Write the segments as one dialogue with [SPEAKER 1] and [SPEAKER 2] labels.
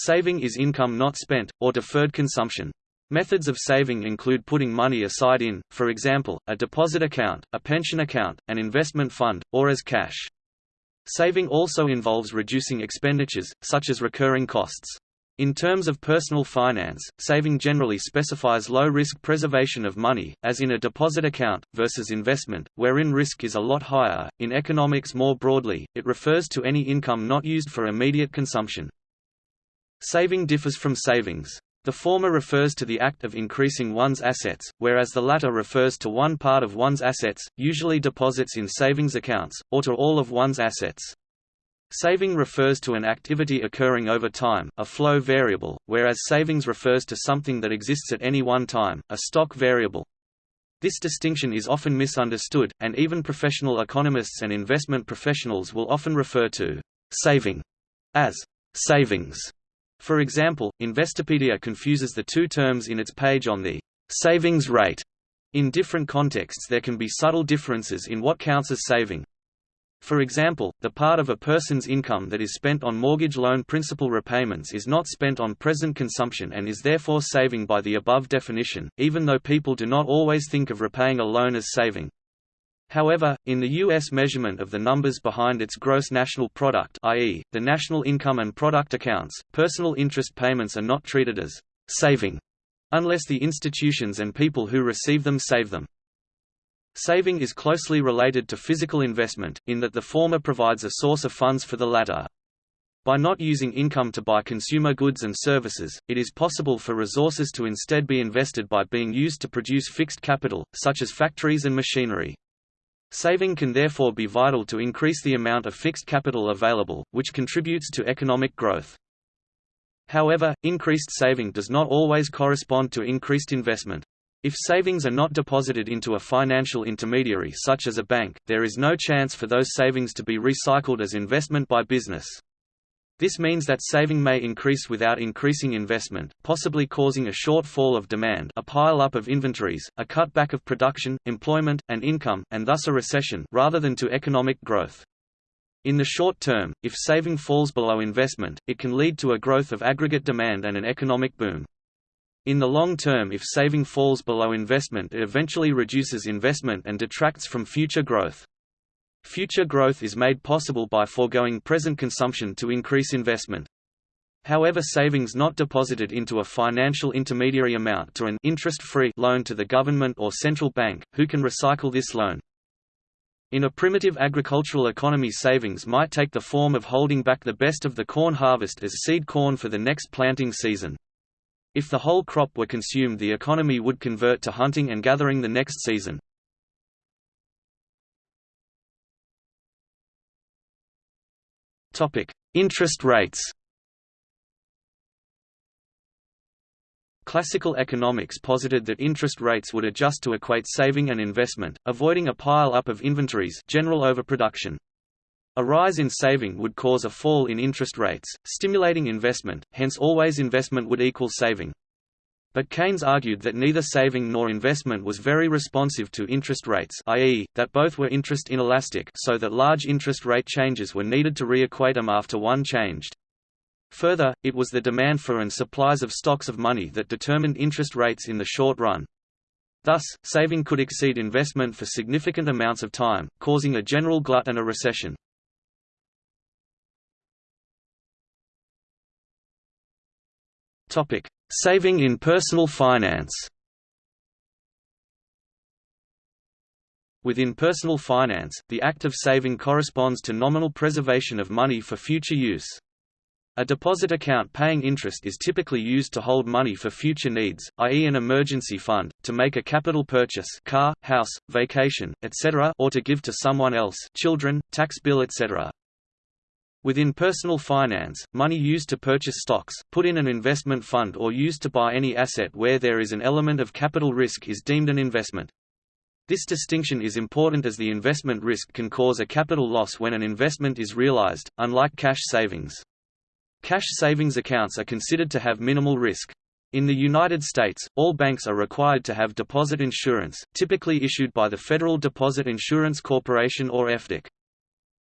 [SPEAKER 1] Saving is income not spent, or deferred consumption. Methods of saving include putting money aside in, for example, a deposit account, a pension account, an investment fund, or as cash. Saving also involves reducing expenditures, such as recurring costs. In terms of personal finance, saving generally specifies low-risk preservation of money, as in a deposit account, versus investment, wherein risk is a lot higher. In economics more broadly, it refers to any income not used for immediate consumption. Saving differs from savings. The former refers to the act of increasing one's assets, whereas the latter refers to one part of one's assets, usually deposits in savings accounts, or to all of one's assets. Saving refers to an activity occurring over time, a flow variable, whereas savings refers to something that exists at any one time, a stock variable. This distinction is often misunderstood, and even professional economists and investment professionals will often refer to saving as savings. For example, Investopedia confuses the two terms in its page on the savings rate. In different contexts there can be subtle differences in what counts as saving. For example, the part of a person's income that is spent on mortgage loan principal repayments is not spent on present consumption and is therefore saving by the above definition, even though people do not always think of repaying a loan as saving. However, in the U.S. measurement of the numbers behind its gross national product i.e., the national income and product accounts, personal interest payments are not treated as saving unless the institutions and people who receive them save them. Saving is closely related to physical investment, in that the former provides a source of funds for the latter. By not using income to buy consumer goods and services, it is possible for resources to instead be invested by being used to produce fixed capital, such as factories and machinery. Saving can therefore be vital to increase the amount of fixed capital available, which contributes to economic growth. However, increased saving does not always correspond to increased investment. If savings are not deposited into a financial intermediary such as a bank, there is no chance for those savings to be recycled as investment by business. This means that saving may increase without increasing investment, possibly causing a shortfall of demand a pile-up of inventories, a cutback of production, employment, and income, and thus a recession rather than to economic growth. In the short term, if saving falls below investment, it can lead to a growth of aggregate demand and an economic boom. In the long term if saving falls below investment it eventually reduces investment and detracts from future growth. Future growth is made possible by foregoing present consumption to increase investment. However savings not deposited into a financial intermediary amount to an interest-free loan to the government or central bank, who can recycle this loan. In a primitive agricultural economy savings might take the form of holding back the best of the corn harvest as seed corn for the next planting season. If the whole crop were consumed the economy would convert to hunting and gathering the next season. Interest rates Classical economics posited that interest rates would adjust to equate saving and investment, avoiding a pile-up of inventories general overproduction. A rise in saving would cause a fall in interest rates, stimulating investment, hence always investment would equal saving. But Keynes argued that neither saving nor investment was very responsive to interest rates i.e., that both were interest inelastic so that large interest rate changes were needed to re-equate them after one changed. Further, it was the demand for and supplies of stocks of money that determined interest rates in the short run. Thus, saving could exceed investment for significant amounts of time, causing a general glut and a recession. Topic: Saving in personal finance. Within personal finance, the act of saving corresponds to nominal preservation of money for future use. A deposit account paying interest is typically used to hold money for future needs, i.e. an emergency fund, to make a capital purchase car, house, vacation, etc. or to give to someone else children, tax bill etc. Within personal finance, money used to purchase stocks, put in an investment fund or used to buy any asset where there is an element of capital risk is deemed an investment. This distinction is important as the investment risk can cause a capital loss when an investment is realized, unlike cash savings. Cash savings accounts are considered to have minimal risk. In the United States, all banks are required to have deposit insurance, typically issued by the Federal Deposit Insurance Corporation or FDIC.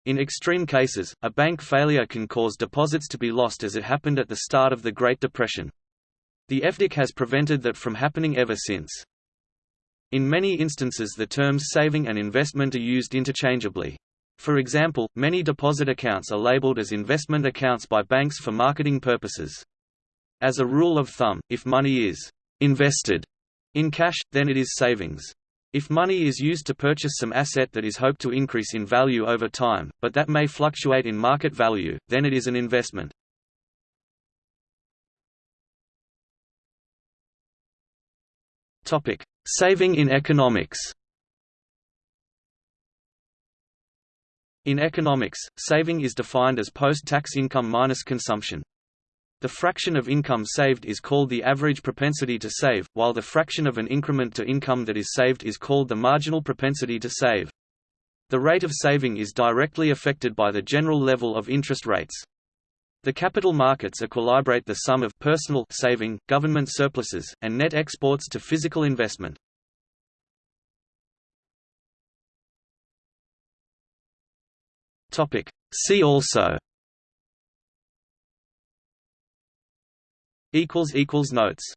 [SPEAKER 1] In extreme cases, a bank failure can cause deposits to be lost as it happened at the start of the Great Depression. The FDIC has prevented that from happening ever since. In many instances the terms saving and investment are used interchangeably. For example, many deposit accounts are labeled as investment accounts by banks for marketing purposes. As a rule of thumb, if money is invested in cash, then it is savings. If money is used to purchase some asset that is hoped to increase in value over time, but that may fluctuate in market value, then it is an investment. Topic: Saving in economics. In economics, saving is defined as post-tax income minus consumption. The fraction of income saved is called the average propensity to save, while the fraction of an increment to income that is saved is called the marginal propensity to save. The rate of saving is directly affected by the general level of interest rates. The capital markets equilibrate the sum of personal saving, government surpluses, and net exports to physical investment. See also Notes